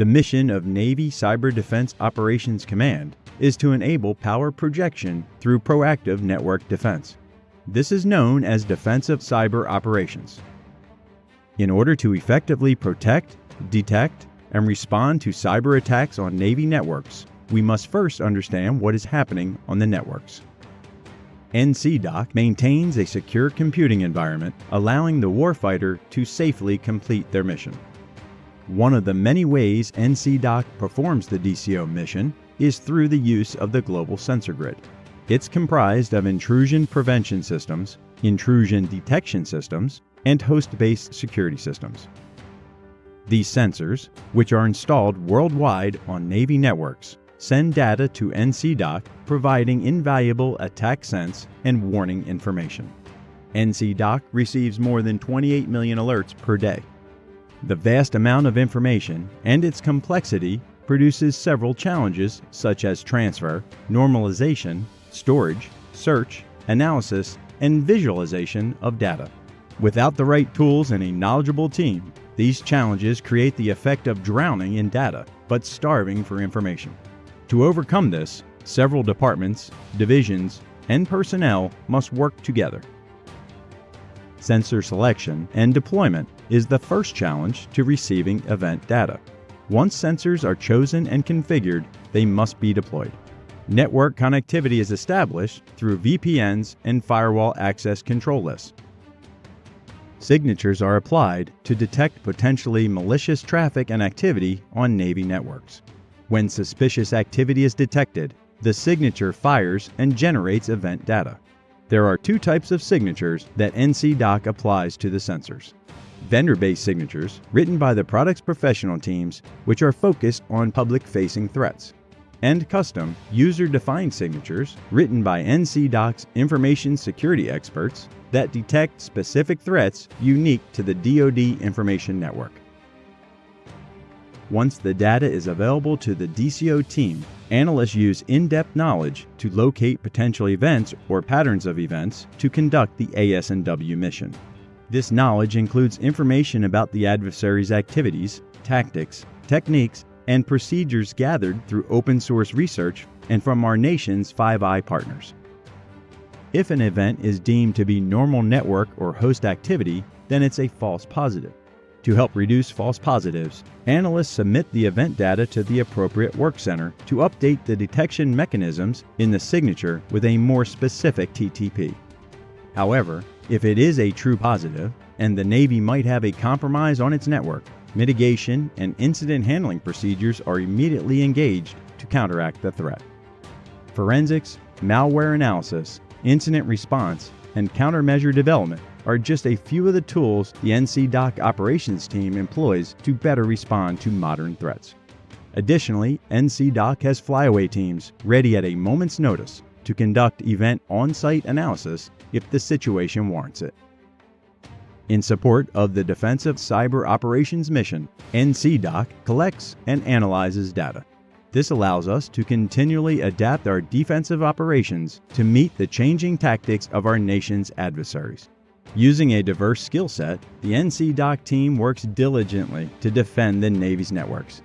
The mission of Navy Cyber Defense Operations Command is to enable power projection through proactive network defense. This is known as defensive cyber operations. In order to effectively protect, detect, and respond to cyber attacks on Navy networks, we must first understand what is happening on the networks. NCDOC maintains a secure computing environment, allowing the warfighter to safely complete their mission. One of the many ways NCDOC performs the DCO mission is through the use of the Global Sensor Grid. It's comprised of intrusion prevention systems, intrusion detection systems, and host-based security systems. These sensors, which are installed worldwide on Navy networks, send data to NCDOC providing invaluable attack sense and warning information. NCDOC receives more than 28 million alerts per day. The vast amount of information and its complexity produces several challenges such as transfer, normalization, storage, search, analysis, and visualization of data. Without the right tools and a knowledgeable team, these challenges create the effect of drowning in data, but starving for information. To overcome this, several departments, divisions, and personnel must work together. Sensor selection and deployment is the first challenge to receiving event data. Once sensors are chosen and configured, they must be deployed. Network connectivity is established through VPNs and firewall access control lists. Signatures are applied to detect potentially malicious traffic and activity on Navy networks. When suspicious activity is detected, the signature fires and generates event data. There are two types of signatures that NCDOC applies to the sensors. Vendor-based signatures, written by the product's professional teams, which are focused on public-facing threats and custom user-defined signatures written by NCDOC's information security experts that detect specific threats unique to the DoD information network. Once the data is available to the DCO team, analysts use in-depth knowledge to locate potential events or patterns of events to conduct the AS&W mission. This knowledge includes information about the adversary's activities, tactics, techniques, and procedures gathered through open source research and from our nation's Five Eye partners. If an event is deemed to be normal network or host activity, then it's a false positive. To help reduce false positives, analysts submit the event data to the appropriate work center to update the detection mechanisms in the signature with a more specific TTP. However, if it is a true positive, and the Navy might have a compromise on its network, Mitigation and incident handling procedures are immediately engaged to counteract the threat. Forensics, malware analysis, incident response, and countermeasure development are just a few of the tools the NCDOC operations team employs to better respond to modern threats. Additionally, NCDOC has flyaway teams ready at a moment's notice to conduct event on-site analysis if the situation warrants it. In support of the Defensive Cyber Operations Mission, NCDOC collects and analyzes data. This allows us to continually adapt our defensive operations to meet the changing tactics of our nation's adversaries. Using a diverse skill set, the NCDOC team works diligently to defend the Navy's networks.